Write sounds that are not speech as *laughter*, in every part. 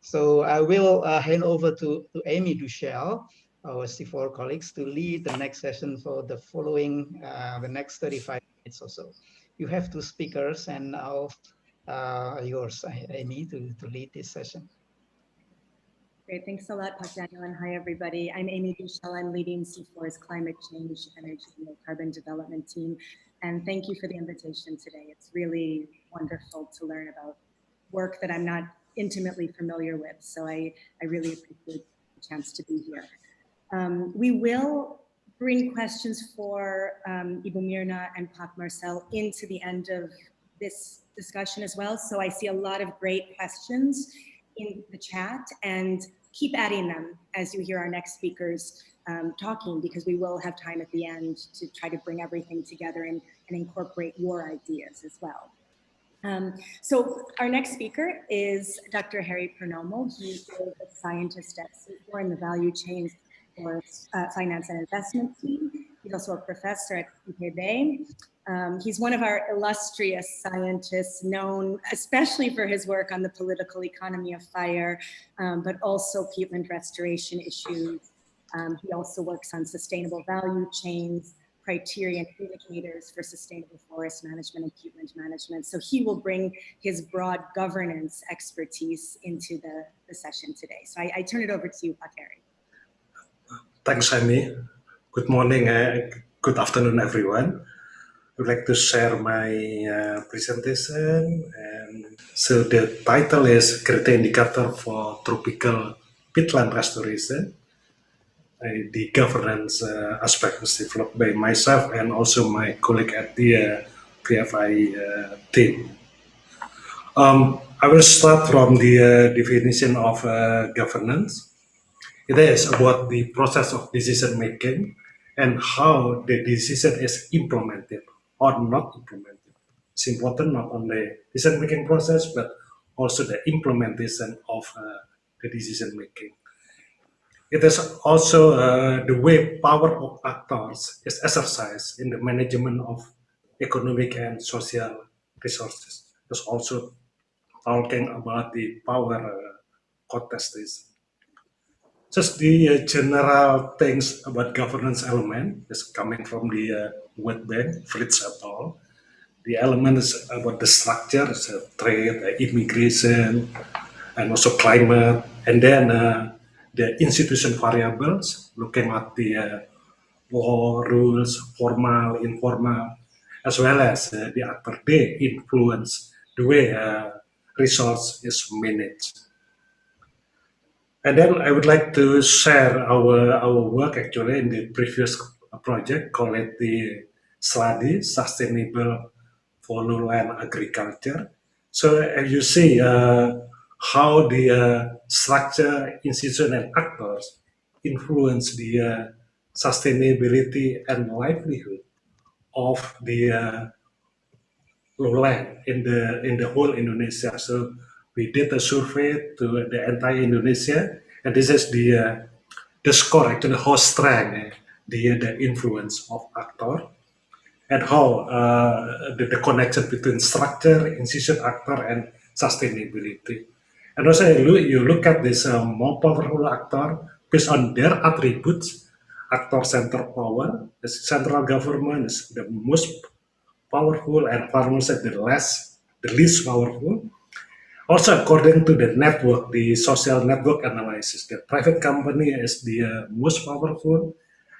So I will uh, hand over to, to Amy Duchelle, our CIFOR colleagues, to lead the next session for the following, uh, the next 35 minutes or so. You have two speakers and now uh, yours, Amy, to, to lead this session. Great, thanks a lot, Pak Daniel, and hi everybody. I'm Amy Duchelle. I'm leading CIFOR's Climate Change, Energy, and Carbon Development team. And thank you for the invitation today. It's really wonderful to learn about work that I'm not intimately familiar with. So I, I really appreciate the chance to be here. Um, we will bring questions for um, Ibu Mirna and Pak Marcel into the end of this discussion as well. So I see a lot of great questions in the chat and keep adding them as you hear our next speakers um, talking because we will have time at the end to try to bring everything together and, and incorporate your ideas as well. Um, so our next speaker is Dr. Herry Purnomo. He is a scientist at CIFOR in the value chain for uh, finance and investment team. He's also a professor at IPB. Um, he's one of our illustrious scientists known especially for his work on the political economy of fire, um, but also peatland restoration issues. Um, he also works on sustainable value chains, criteria and indicators for sustainable forest management and peatland management. So he will bring his broad governance expertise into the, the session today. So I, I turn it over to you, Pateri. Thanks, Amy. Good morning, uh, good afternoon, everyone I would like to share my uh, presentation and so the title is Criteria Indicator for Tropical Peatland Restoration. The governance uh, aspect developed by myself and also my colleague at the uh, PFI uh, team. Um, I will start from the definition of governance. It is about the process of decision making and how the decision is implemented or not implemented. It's important not only the decision-making process, but also the implementation of uh, the decision-making. It is also uh, the way power of actors is exercised in the management of economic and social resources. It's also talking about the power uh, contestation. Just the uh, general things about governance element is coming from the uh, World Bank, Fritz et al. The element is about the structure, so trade, uh, immigration, and also climate, and then uh, the institution variables, looking at the uh, law, rules, formal, informal, as well as uh, the actor, they influence the way resource is managed. And then I would like to share our, our work actually in the previous project called the SLADI, Sustainable for Lowland Agriculture. So as you see uh, how the uh, structure, institution and actors influence the uh, sustainability and livelihood of the uh, lowland in the in the whole Indonesia. So we did a survey to the entire Indonesia, and this is the uh, the score actually how strong the the influence of actor and how uh, the, the connection between structure, institution, actor, and sustainability. And also you look at this uh, more powerful actor based on their attributes, actor center power, the central government is the most powerful and farmers are the less, the least powerful. Also, according to the network, the social network analysis, the private company is the uh, most powerful,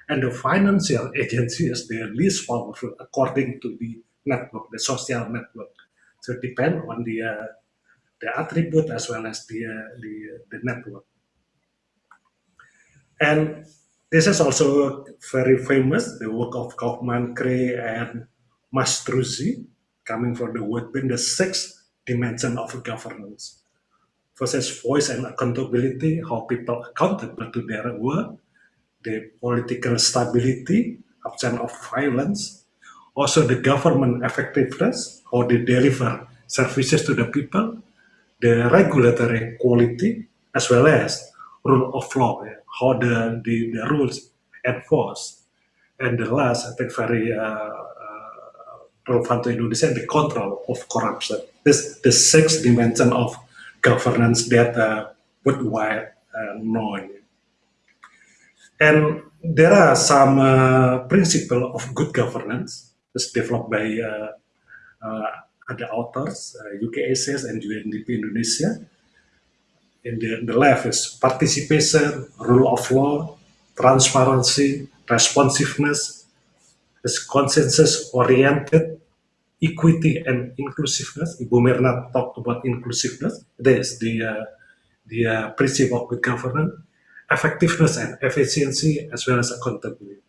and the financial *laughs* agency is the least powerful according to the network, the social network. So it depends on the uh, the attribute as well as the uh, the the network. And this is also very famous, the work of Kaufmann, Kraay, and Mastruzzi, coming from the World Bank, the sixth dimension of governance. Is voice and accountability, how people accountable to their work, the political stability, absence of violence, also the government effectiveness, how they deliver services to the people, the regulatory quality, as well as rule of law, how the, the, the rules enforced. And the last, I think very uh, uh, relevant to Indonesia, the control of corruption this the sixth dimension of governance that uh, worldwide uh, known. And there are some uh, principle of good governance that's developed by uh, other authors, uh, UKSS and UNDP Indonesia. In the, the left is participation, rule of law, transparency, responsiveness, is consensus-oriented, equity and inclusiveness. Ibu Mirna talked about inclusiveness. This the uh, the uh, principle of good governance, effectiveness and efficiency, as well as accountability.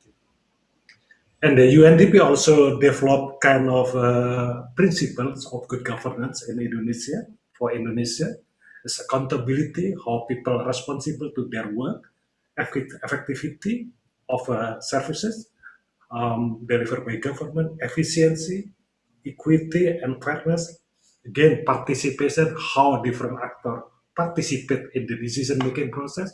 And the UNDP also developed kind of uh, principles of good governance in Indonesia for Indonesia. It's accountability, how people are responsible to their work, effectivity of uh, services um, delivered by government, efficiency, equity, and fairness. Again, participation, how different actors participate in the decision-making process,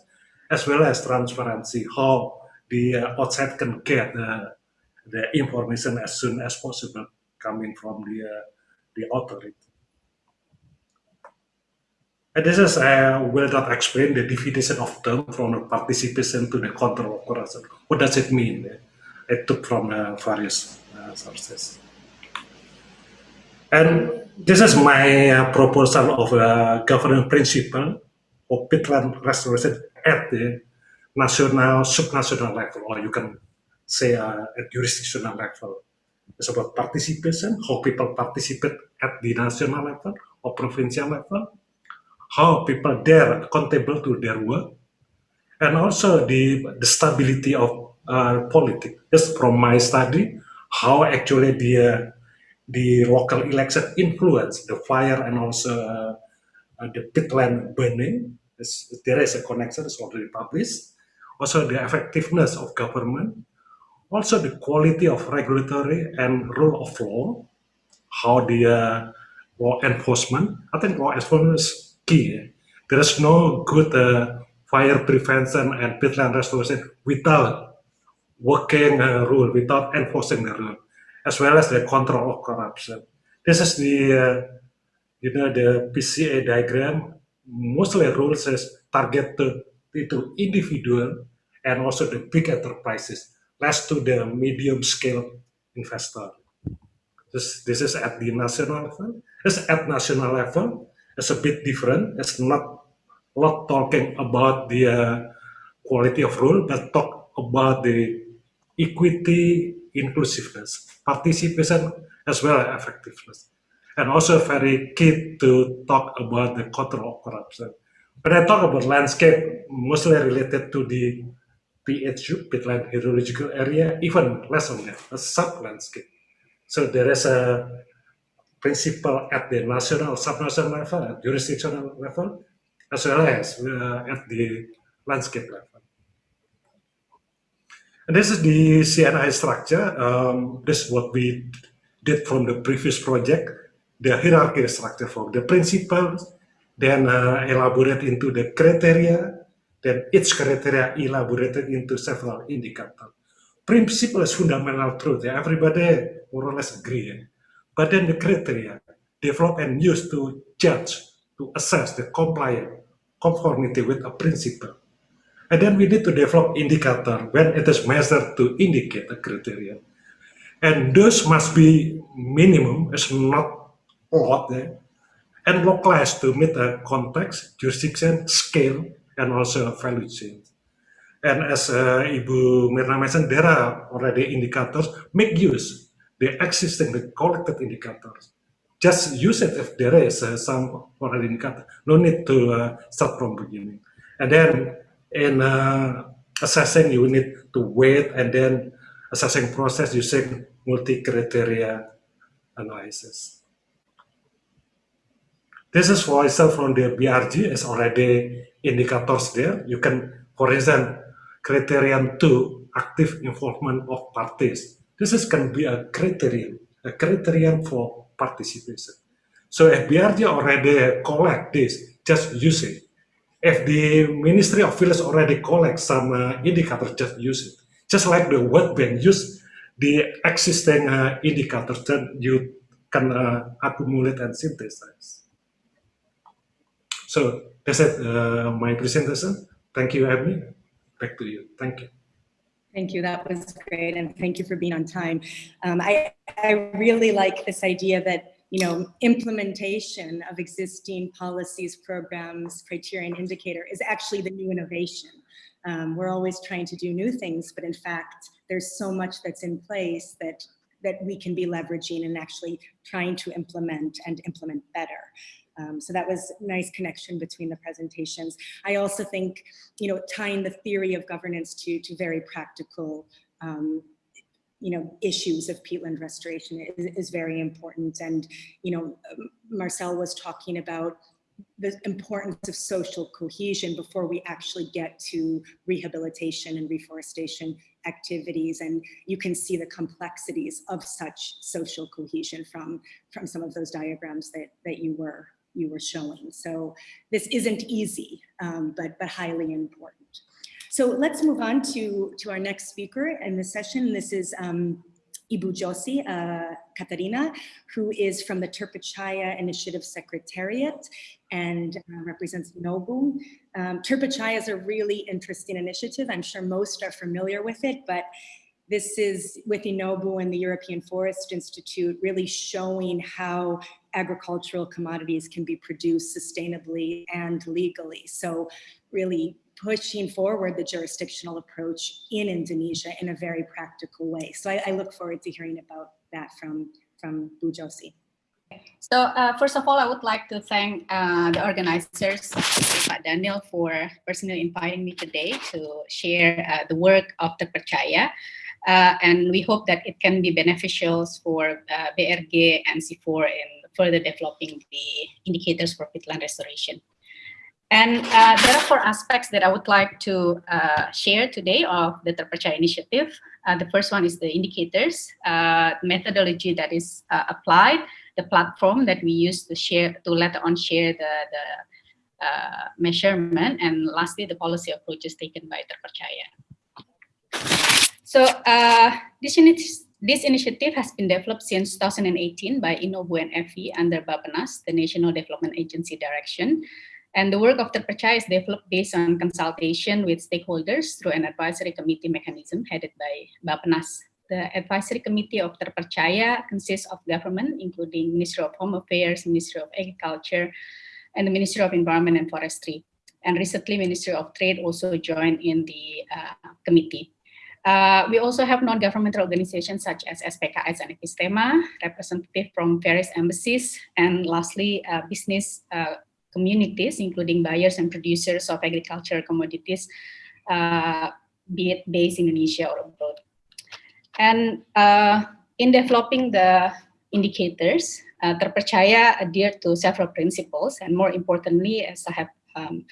as well as transparency, how the uh, outside can get the, the information as soon as possible coming from the, uh, the authority. And this is, uh, will not explain the definition of term from the participation to the control of corruption. What does it mean? I took from uh, various uh, sources. And this is my uh, proposal of a governing principle of peatland restoration at the national, subnational level, or you can say uh, at jurisdictional level. It's about participation, how people participate at the national level or provincial level, how people there accountable to their work, and also the, the stability of uh, politics. Just from my study, how actually the uh, the local election influence the fire and also uh, uh, the peatland burning. It's, there is a connection, it's already published. Also the effectiveness of government, also the quality of regulatory and rule of law, how the uh, law enforcement, I think law enforcement is key. There is no good uh, fire prevention and peatland restoration without working uh, rule, without enforcing the rule as well as the control of corruption. This is the, uh, you know, the PCA diagram. Mostly rules is targeted to individual and also the big enterprises, less to the medium scale investor. This, this is at the national level. It's at national level. It's a bit different. It's not lot talking about the uh, quality of rule, but talk about the equity inclusiveness, participation, as well as effectiveness. And also very key to talk about the control of corruption. When I talk about landscape, mostly related to the PHU, peatland hydrological area, even less on that, a sub-landscape. So there is a principle at the national, sub-national level, at jurisdictional level, as well as uh, at the landscape level. And this is the CNI structure. Um, this is what we did from the previous project, the hierarchy structure for the principles, then uh, elaborate into the criteria, then each criteria elaborated into several indicators. Principle is fundamental truth, yeah? everybody more or less agree. Yeah? But then the criteria developed and used to judge, to assess the compliance, conformity with a principle. And then we need to develop indicator when it is measured to indicate a criteria. And those must be minimum, it's not a lot there, and localized to meet the context, jurisdiction, scale, and also value chain. And as uh, Ibu Mirna mentioned, there are already indicators. Make use the existing, the collected indicators. Just use it if there is uh, some already indicator. No need to uh, start from beginning. And then in uh, assessing you need to wait and then assessing process using multi-criteria analysis. This is for example from the BRG is already indicators there. You can, for example, criterion two, active involvement of parties. This is can be a criterion, a criterion for participation. So if BRG already collect this, just use it if the Ministry of Village already collect some uh, indicators, just use it. Just like the World Bank use the existing uh, indicators that you can uh, accumulate and synthesize. So that's it, uh, my presentation. Thank you, Amy. Back to you. Thank you. Thank you. That was great. And thank you for being on time. Um, I, I really like this idea that you know, implementation of existing policies, programs, criteria, and indicator is actually the new innovation. Um, we're always trying to do new things, but in fact, there's so much that's in place that that we can be leveraging and actually trying to implement and implement better. Um, so that was nice connection between the presentations. I also think, you know, tying the theory of governance to, to very practical, um, you know, issues of peatland restoration is, is very important. And, you know, Marcel was talking about the importance of social cohesion before we actually get to rehabilitation and reforestation activities and you can see the complexities of such social cohesion from from some of those diagrams that that you were you were showing so this isn't easy um, but but highly important so let's move on to to our next speaker in the session this is um, Ibu Josi uh, Khatarina, who is from the Terpercaya Initiative Secretariat and uh, represents Inobu. Um, Terpercaya is a really interesting initiative. I'm sure most are familiar with it, but this is with Inobu and the European Forest Institute really showing how agricultural commodities can be produced sustainably and legally. So really pushing forward the jurisdictional approach in Indonesia in a very practical way. So I, I look forward to hearing about that from, from Bu Josie. So uh, first of all, I would like to thank uh, the organizers, Pak Daniel, for personally inviting me today to share uh, the work of Terpercaya. Uh, and we hope that it can be beneficial for uh, BRG and CIFOR in further developing the indicators for peatland restoration. And uh, there are four aspects that I would like to uh, share today of the Terpercaya initiative. Uh, the first one is the indicators, uh, methodology that is uh, applied, the platform that we use to share, to later on share the, the uh, measurement, and lastly, the policy approaches taken by Terpercaya. So this, this initiative has been developed since 2018 by Inobu and FE under Bappenas, the National Development Agency direction. And the work of Terpercaya is developed based on consultation with stakeholders through an advisory committee mechanism headed by Bappenas. The advisory committee of Terpercaya consists of government, including Ministry of Home Affairs, Ministry of Agriculture, and the Ministry of Environment and Forestry. And recently, Ministry of Trade also joined in the uh, committee. Uh, we also have non-governmental organizations such as SPKS and Epistema, representative from various embassies, and lastly, uh, business uh, communities, including buyers and producers of agricultural commodities, uh, be it based in Indonesia or abroad. And uh, in developing the indicators, Terpercaya adhere to several principles, and more importantly, as I have um,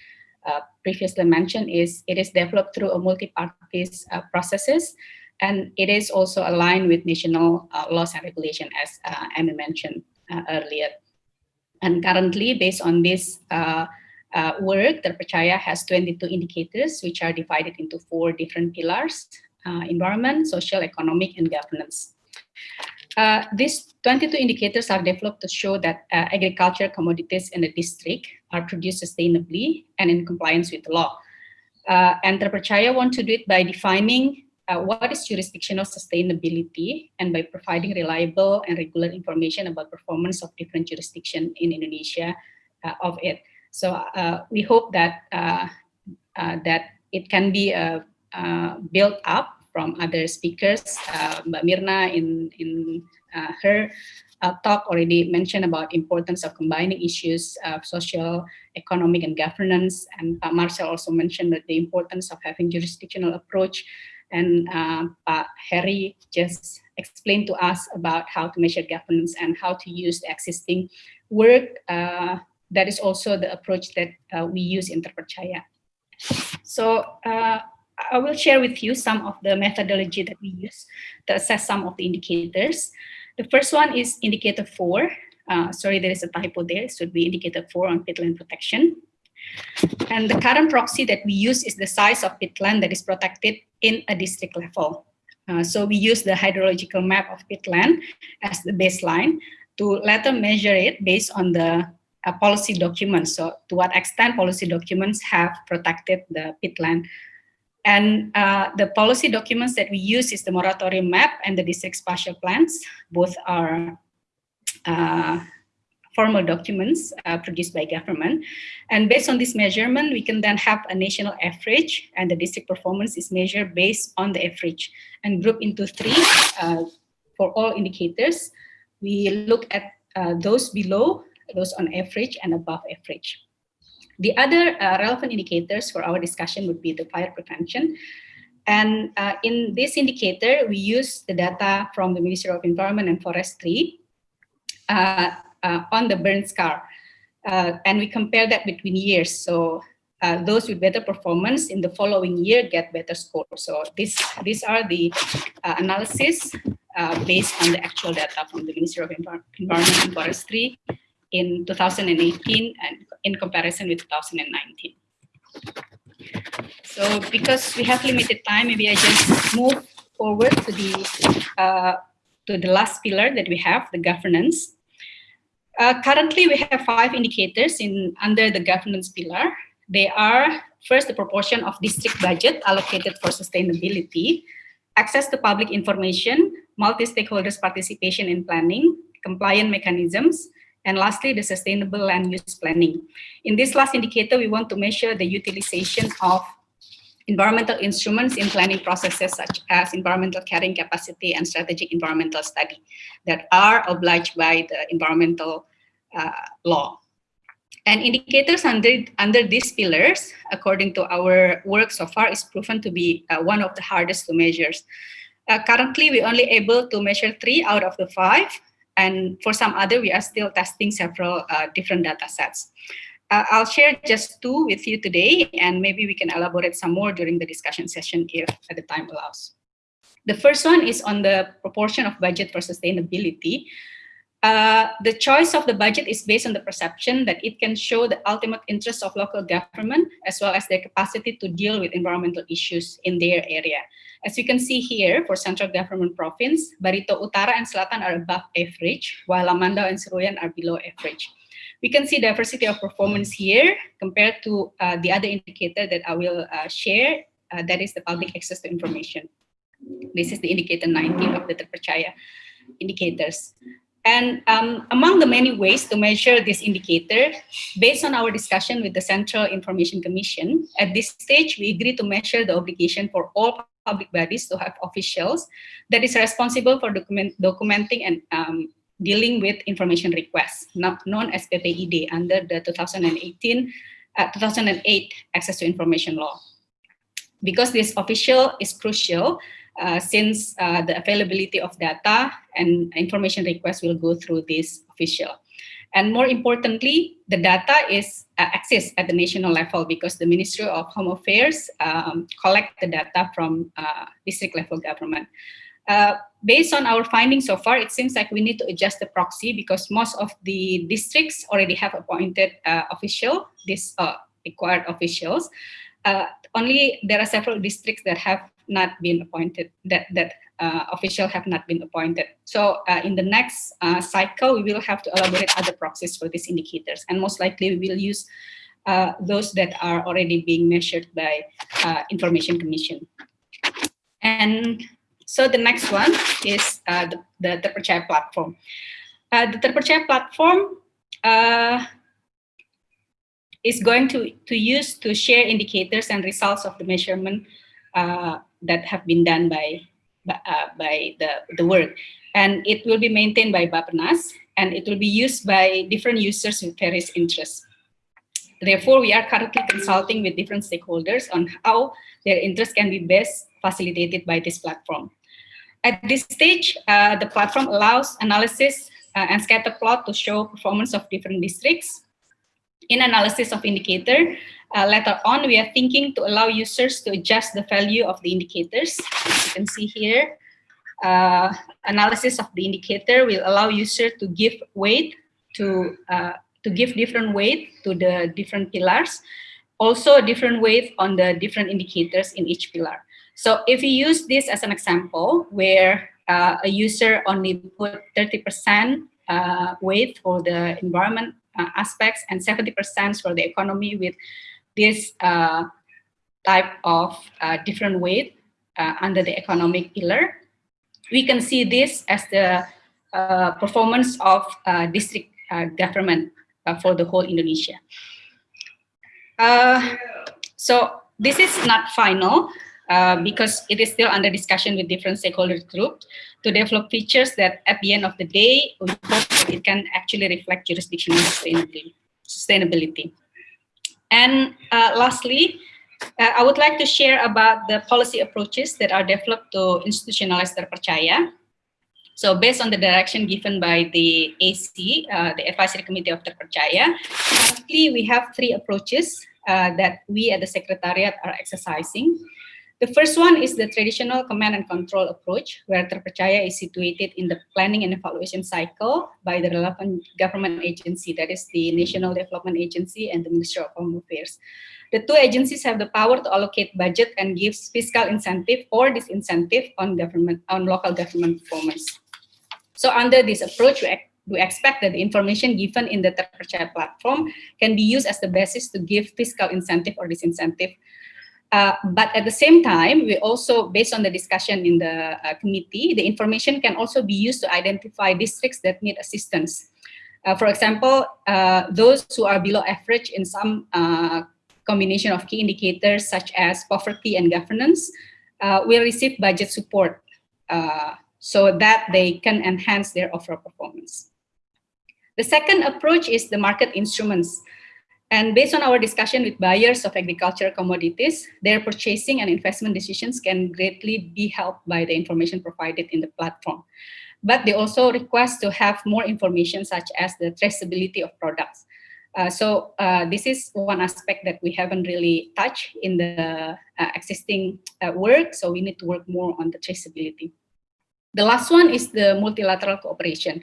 uh, previously mentioned, is it is developed through a multi-parties uh, processes, and it is also aligned with national uh, laws and regulation, as uh, Amy mentioned uh, earlier. And currently, based on this uh, uh, work, Terpercaya has 22 indicators, which are divided into four different pillars, environment, social, economic, and governance. Uh, these 22 indicators are developed to show that uh, agriculture commodities in the district are produced sustainably and in compliance with the law. Uh, and Terpercaya want to do it by defining uh, what is jurisdictional sustainability and by providing reliable and regular information about performance of different jurisdiction in Indonesia uh, of it. So uh, we hope that that it can be built up from other speakers. Mbak Mirna in, in her talk already mentioned about importance of combining issues of social, economic, and governance. And Marcel also mentioned that the importance of having jurisdictional approach and uh, Harry just explained to us about how to measure governance and how to use the existing work. Uh, that is also the approach that uh, we use in Terpercaya. So uh, I will share with you some of the methodology that we use to assess some of the indicators. The first one is indicator four. Uh, sorry, there is a typo there. It should be indicator four on peatland protection. And the current proxy that we use is the size of peatland that is protected in a district level. Uh, so we use the hydrological map of peatland as the baseline to later measure it based on the uh, policy documents. So to what extent policy documents have protected the peatland. And uh, the policy documents that we use is the moratorium map and the district spatial plans. Both are uh, formal documents uh, produced by government. And based on this measurement, we can then have a national average and the district performance is measured based on the average and group into three uh, for all indicators. We look at uh, those below, those on average and above average. The other uh, relevant indicators for our discussion would be the fire prevention. And uh, in this indicator, we use the data from the Ministry of Environment and Forestry uh, uh, on the burn scar. Uh, and we compare that between years. So uh, those with better performance in the following year get better score. So this, these are the analysis based on the actual data from the Ministry of Environment and Forestry in 2018 and in comparison with 2019. So because we have limited time, maybe I just move forward to the uh, to the last pillar that we have, the governance. Uh, currently, we have five indicators in under the governance pillar. They are first the proportion of district budget allocated for sustainability, access to public information, multi-stakeholders participation in planning, compliant mechanisms, and lastly, the sustainable land use planning. In this last indicator, we want to measure the utilization of environmental instruments in planning processes such as environmental carrying capacity and strategic environmental study that are obliged by the environmental uh, law. And indicators under, under these pillars, according to our work so far, is proven to be uh, one of the hardest to measure. Uh, currently, we're only able to measure three out of the five, and for some other, we are still testing several uh, different data sets. Uh, I'll share just two with you today, and maybe we can elaborate some more during the discussion session if the time allows. The first one is on the proportion of budget for sustainability. Uh, the choice of the budget is based on the perception that it can show the ultimate interests of local government as well as their capacity to deal with environmental issues in their area. As you can see here, for central government province, Barito Utara and Selatan are above average, while Lamandau and Seruyan are below average. We can see diversity of performance here compared to uh, the other indicator that I will uh, share, uh, that is the public access to information. This is the indicator 19 of the Terpercaya indicators. And um, among the many ways to measure this indicator, based on our discussion with the Central Information Commission, at this stage, we agree to measure the obligation for all public bodies to have officials that is responsible for document, documenting and um, dealing with information requests, not known as PPID under the 2018, uh, 2008 Access to Information Law. Because this official is crucial, uh, since uh, the availability of data and information requests will go through this official. And more importantly, the data is uh, accessed at the national level because the Ministry of Home Affairs um, collect the data from uh, district level government. Uh, based on our findings so far, it seems like we need to adjust the proxy because most of the districts already have appointed official, this required officials. only there are several districts that have not been appointed, that, that uh, official have not been appointed. So uh, in the next uh, cycle, we will have to elaborate other proxies for these indicators. And most likely we will use uh, those that are already being measured by uh, Information Commission. And so the next one is uh, the, the Terpercaya platform. the Terpercaya platform is going to, to use to share indicators and results of the measurement uh, that have been done by uh, by the, the work. And it will be maintained by Bappenas, and it will be used by different users with various interests. Therefore, we are currently consulting with different stakeholders on how their interests can be best facilitated by this platform. At this stage, uh, the platform allows analysis uh, and scatter plot to show performance of different districts. In analysis of indicator, uh, later on, we are thinking to allow users to adjust the value of the indicators. As you can see here, uh, analysis of the indicator will allow user to give weight to uh, to give different weight to the different pillars, also a different weight on the different indicators in each pillar. So if you use this as an example, where uh, a user only put 30% uh, weight for the environment uh, aspects and 70% for the economy with this uh, type of uh, different weight uh, under the economic pillar. We can see this as the uh, performance of uh, district government for the whole Indonesia. so this is not final because it is still under discussion with different stakeholder groups to develop features that at the end of the day, we hope it can actually reflect jurisdictional sustainability. And uh, lastly, uh, I would like to share about the policy approaches that are developed to institutionalize terpercaya. So based on the direction given by the AC, uh, the Advisory Committee of Terpercaya, currently we have three approaches uh, that we at the Secretariat are exercising. The first one is the traditional command and control approach, where Terpercaya is situated in the planning and evaluation cycle by the relevant government agency, that is the National Development Agency and the Ministry of Home Affairs. The two agencies have the power to allocate budget and gives fiscal incentive or disincentive on government on local government performance. So under this approach, we, we expect that the information given in the Terpercaya platform can be used as the basis to give fiscal incentive or disincentive uh, but at the same time, we also, based on the discussion in the uh, committee, the information can also be used to identify districts that need assistance. Uh, for example, uh, those who are below average in some uh, combination of key indicators such as poverty and governance will receive budget support so that they can enhance their overall performance. The second approach is the market instruments. And based on our discussion with buyers of agricultural commodities, their purchasing and investment decisions can greatly be helped by the information provided in the platform. But they also request to have more information such as the traceability of products. Uh, so uh, this is one aspect that we haven't really touched in the uh, existing uh, work, so we need to work more on the traceability. The last one is the multilateral cooperation.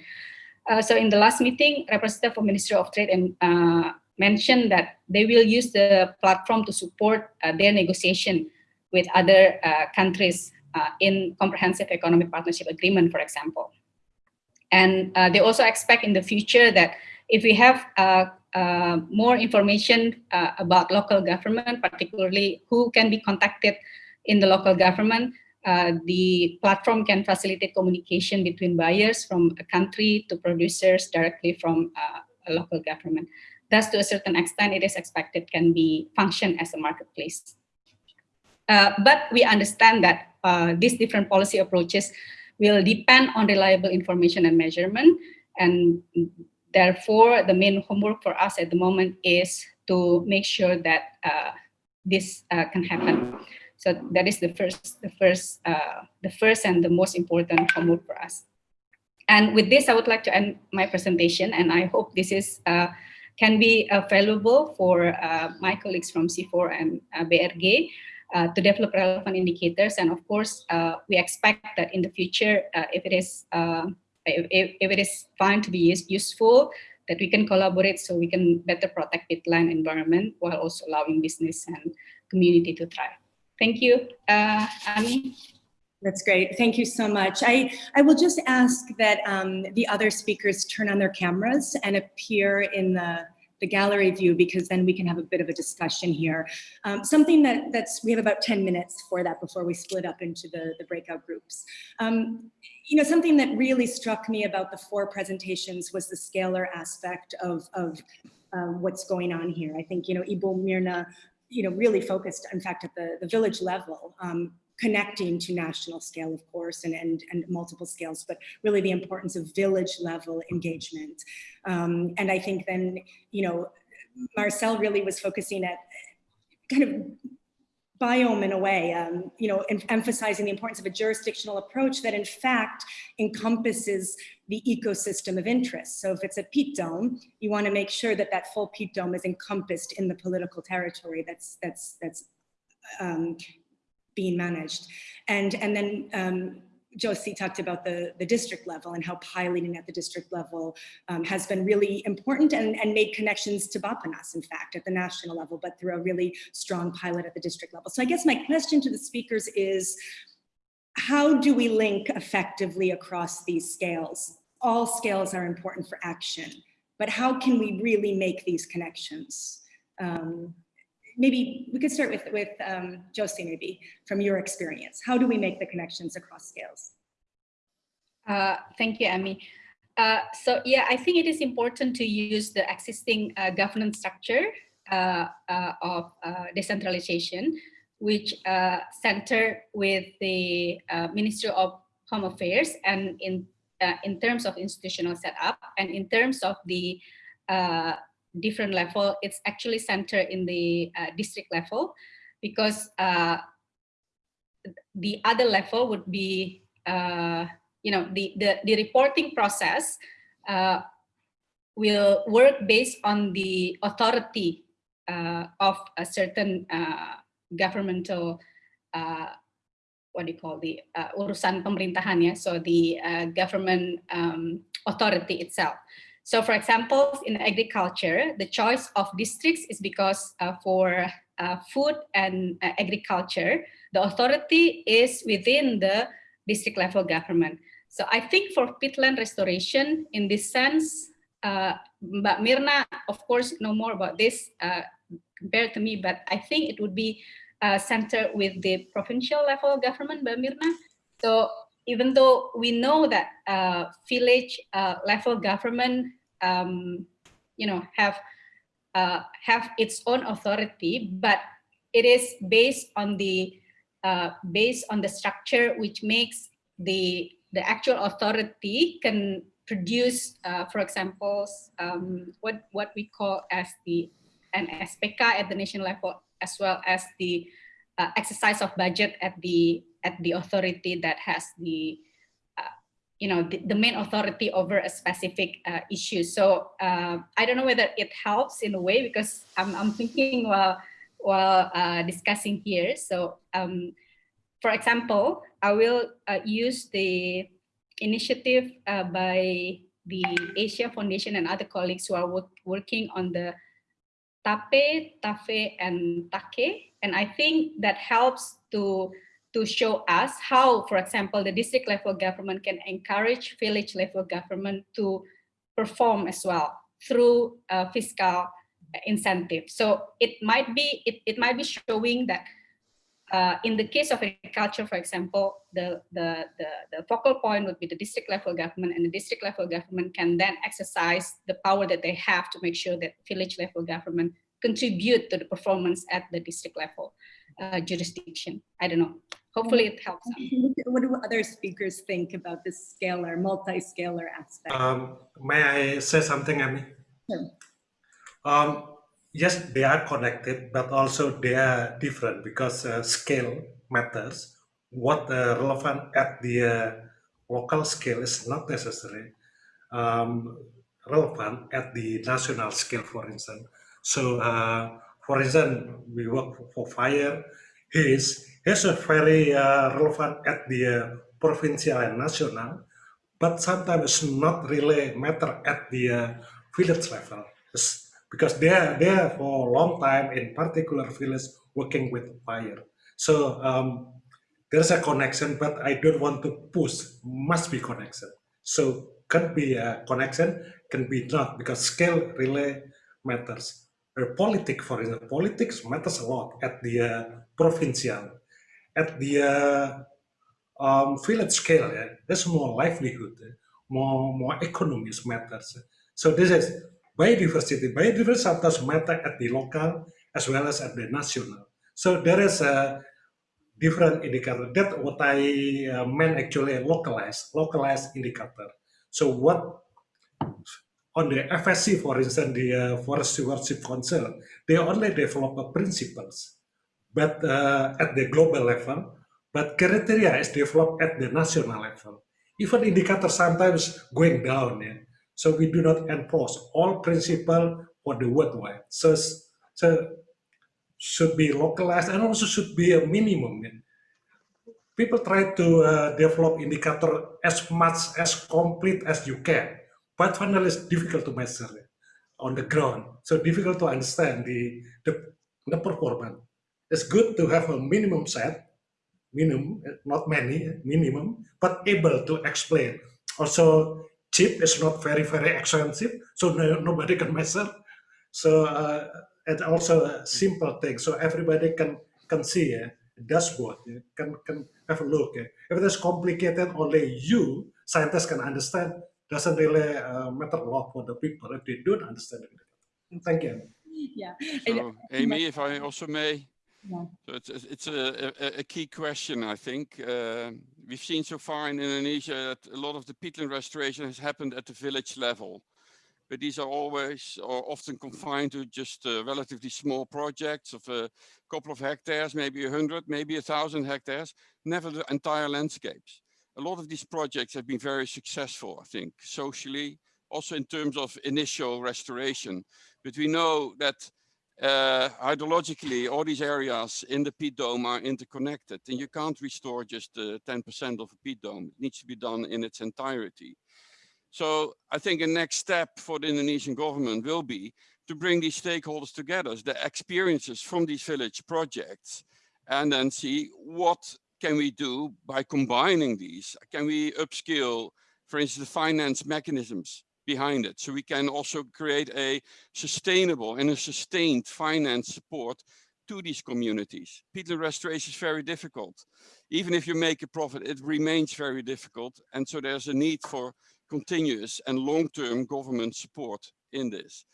Uh, so in the last meeting, representative of Ministry of Trade and uh, mentioned that they will use the platform to support uh, their negotiation with other uh, countries uh, in comprehensive economic partnership agreement, for example. And uh, they also expect in the future that if we have uh, uh, more information about local government, particularly who can be contacted in the local government, the platform can facilitate communication between buyers from a country to producers directly from a local government. Thus, to a certain extent, it is expected can be function as a marketplace. Uh, but we understand that uh, these different policy approaches will depend on reliable information and measurement. And therefore, the main homework for us at the moment is to make sure that uh, this uh, can happen. So that is the first, the first, uh, the first and the most important homework for us. And with this, I would like to end my presentation, and I hope this is uh, can be available for uh, my colleagues from CIFOR and uh, BRG uh, to develop relevant indicators. And of course, we expect that in the future, if it is if, if, it is found to be useful, that we can collaborate so we can better protect peatland environment while also allowing business and community to thrive. Thank you, uh, Amy. That's great. Thank you so much. I, I will just ask that um, the other speakers turn on their cameras and appear in the, the gallery view because then we can have a bit of a discussion here. Um, something that, that's, we have about 10 minutes for that before we split up into the, the breakout groups. Um, you know, something that really struck me about the four presentations was the scalar aspect of, of um, what's going on here. I think, you know, Ibu Mirna you know, really focused, in fact, at the, the village level, um, connecting to national scale, of course, and, and, and multiple scales, but really the importance of village level engagement. Um, and I think then, you know, Marcel really was focusing at kind of biome in a way, um, you know, emphasizing the importance of a jurisdictional approach that in fact encompasses the ecosystem of interest. So if it's a peat dome, you want to make sure that that full peat dome is encompassed in the political territory that's that's that's um, being managed. And, and then um, Josie talked about the, the district level and how piloting at the district level um, has been really important and, and made connections to Bappenas, in fact, at the national level, but through a really strong pilot at the district level. So I guess my question to the speakers is, how do we link effectively across these scales? All scales are important for action, but how can we really make these connections? Um, maybe we could start with, with um, Josie, maybe from your experience. How do we make the connections across scales? Uh, thank you, Amy. Uh, so yeah, I think it is important to use the existing uh, governance structure uh, uh, of uh, decentralization, which center with the Ministry of Home Affairs and in in terms of institutional setup and in terms of the different level, it's actually centered in the district level because the other level would be you know, the, the, the reporting process uh, will work based on the authority uh, of a certain uh, governmental, uh, what do you call the uh, urusan pemerintahan ya, so the uh, government um, authority itself. So for example, in agriculture, the choice of districts is because for food and agriculture, the authority is within the district level government. So I think for peatland restoration, in this sense, uh, Mbak Mirna, of course, know more about this uh, compared to me, but I think it would be uh, centered with the provincial level government, Mbak Mirna. So even though we know that uh, village uh, level government, um, you know, have uh, have its own authority, but it is based on the based on the structure which makes the the actual authority can produce, uh, for example, um, what, what we call as the NSPK at the national level, as well as the uh, exercise of budget at the at the authority that has the uh, you know the, the, main authority over a specific uh, issue. So uh, I don't know whether it helps in a way because I'm, I'm thinking while while uh, discussing here. So um, for example, I will uh, use the initiative uh, by the Asia Foundation and other colleagues who are work, working on the TAPE, TAFE, and TAKE. And I think that helps to, to show us how, for example, the district level government can encourage village level government to perform as well through uh, fiscal incentive. So it might be it, it might be showing that uh, in the case of agriculture, for example, the, the, the, the, focal point would be the district level government and the district level government can then exercise the power that they have to make sure that village level government contribute to the performance at the district level uh, jurisdiction. I don't know. Hopefully it helps. *laughs* What do other speakers think about this scalar, multi-scalar aspect? Um, may I say something, Amy? Sure. Um, yes, they are connected, but also they are different because uh, scale matters. What uh, relevant at the uh, local scale is not necessarily um, relevant at the national scale, for instance. So, uh, for instance, we work for, fire. His is a very uh, relevant at the uh, provincial and national, but sometimes not really matter at the village level. It's, because they are there for a long time in particular village working with fire. So um, there's a connection, but I don't want to push, must be connection. So can be a connection, can be not, because scale really matters. Uh, politics, for example, politics matters a lot at the uh, provincial. At the uh, um, village scale, yeah, there's more livelihood, more, more economies matters. So this is biodiversity. Biodiversity sometimes matter at the local as well as at the national. So there is a different indicator. That what I uh, meant actually localized, localized indicator. So what on the FSC, for instance, the uh, Forest Stewardship Council, they only develop principles, but uh, at the global level, but criteria is developed at the national level. Even indicators sometimes going down. Yeah? So we do not enforce all principle for the worldwide. So, so should be localized and also should be a minimum. People try to uh, develop indicator as much as complete as you can, but finally it's difficult to measure on the ground. So difficult to understand the, the, the performance. It's good to have a minimum set, minimum, not many, minimum, but able to explain. Also, cheap. is not very very expensive, so no, nobody can measure. So uh, and also a simple thing, so everybody can can see a dashboard, yeah, can can have a look. Yeah. If it is complicated, only you scientists can understand. Doesn't really uh, matter a lot for the people if they don't understand it. Thank you. Yeah. So, Amy, if I also may. So it's, it's a, a, a key question, I think. Uh, we've seen so far in Indonesia that a lot of the peatland restoration has happened at the village level. But these are always or often confined to just uh, relatively small projects of a couple of hectares, maybe a hundred, maybe a thousand hectares, never the entire landscapes. A lot of these projects have been very successful, I think, socially, also in terms of initial restoration. But we know that uh, hydrologically, all these areas in the peat dome are interconnected and you can't restore just 10% uh, of a peat dome. It needs to be done in its entirety. So I think a next step for the Indonesian government will be to bring these stakeholders together, the experiences from these village projects, and then see what can we do by combining these? Can we upskill, for instance, the finance mechanisms behind it. So we can also create a sustainable and a sustained finance support to these communities. Peatland restoration is very difficult. Even if you make a profit, it remains very difficult. And so there's a need for continuous and long-term government support in this.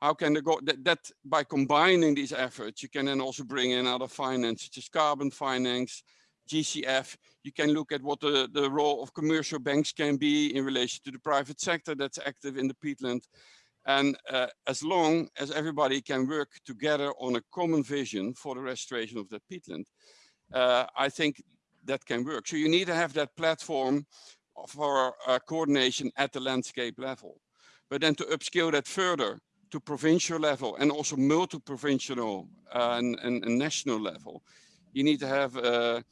How can the go that, that by combining these efforts, you can then also bring in other finance, such as carbon finance, GCF, you can look at what the, the role of commercial banks can be in relation to the private sector that's active in the peatland. And uh, as long as everybody can work together on a common vision for the restoration of the peatland, uh, I think that can work. So you need to have that platform for uh, coordination at the landscape level. But then to upscale that further to provincial level and also multi-provincial uh, and, and, and, national level, you need to have uh,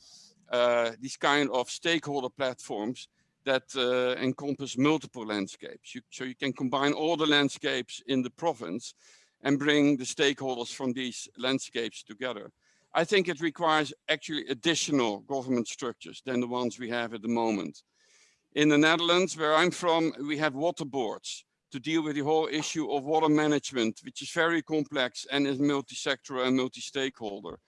these kind of stakeholder platforms that uh, encompass multiple landscapes. You, so you can combine all the landscapes in the province and bring the stakeholders from these landscapes together. I think it requires actually additional government structures than the ones we have at the moment. In the Netherlands, where I'm from, we have water boards to deal with the whole issue of water management, which is very complex and is multi-sectoral and multi-stakeholder.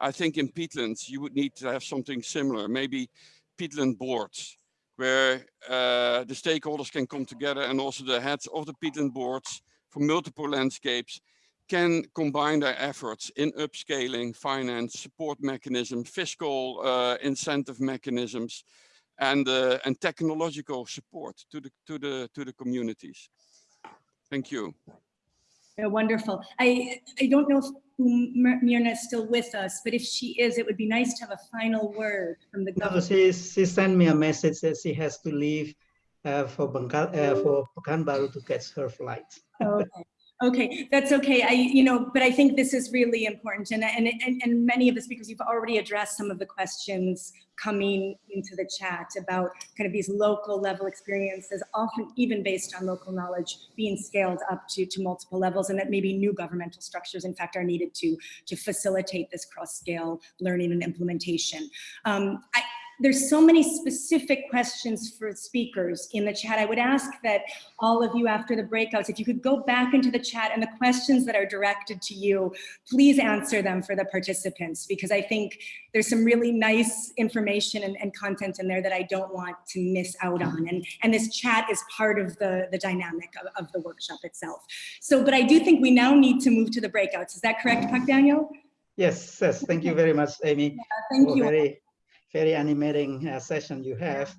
I think in peatlands, you would need to have something similar, maybe peatland boards, where uh, the stakeholders can come together and also the heads of the peatland boards for multiple landscapes can combine their efforts in upscaling, finance, support mechanisms, fiscal uh, incentive mechanisms, and uh, and technological support to the to the to the communities. Thank you. Yeah, wonderful. I I don't know if Myrna is still with us, but if she is, it would be nice to have a final word from the government. No, she, she sent me a message that she has to leave uh, for Bengkal, uh, for Pekanbaru to catch her flight. okay. Okay, that's okay. I, you know, but I think this is really important, and and and, and many of us because you've already addressed some of the questions coming into the chat about kind of these local level experiences, often even based on local knowledge, being scaled up to to multiple levels, and that maybe new governmental structures, in fact, are needed to to facilitate this cross-scale learning and implementation. Um, I, there's so many specific questions for speakers in the chat. I would ask that all of you after the breakouts, if you could go back into the chat and the questions that are directed to you, please answer them for the participants, because I think there's some really nice information and, and content in there that I don't want to miss out on. And, and this chat is part of the, the dynamic of, of the workshop itself. So, but I do think we now need to move to the breakouts. Is that correct, Pak Daniel? Yes, yes. Thank you very much, Amy. Yeah, thank you. Very very animating uh, session you have.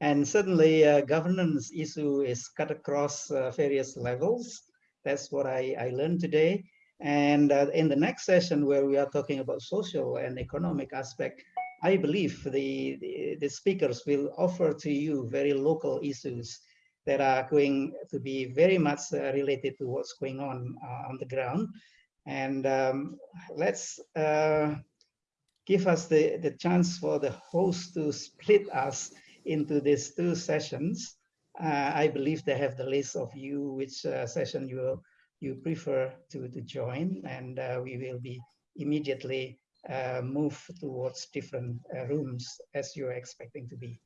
And certainly uh, governance issue is cut across uh, various levels. That's what I, I learned today. And uh, in the next session where we are talking about social and economic aspect, I believe the, the, speakers will offer to you very local issues that are going to be very much uh, related to what's going on uh, on the ground. And um, let's give us the, the chance for the host to split us into these two sessions. Uh, I believe they have the list of you, which uh, session you you prefer to, to join, and uh, we will be immediately uh, move towards different uh, rooms as you're expecting to be.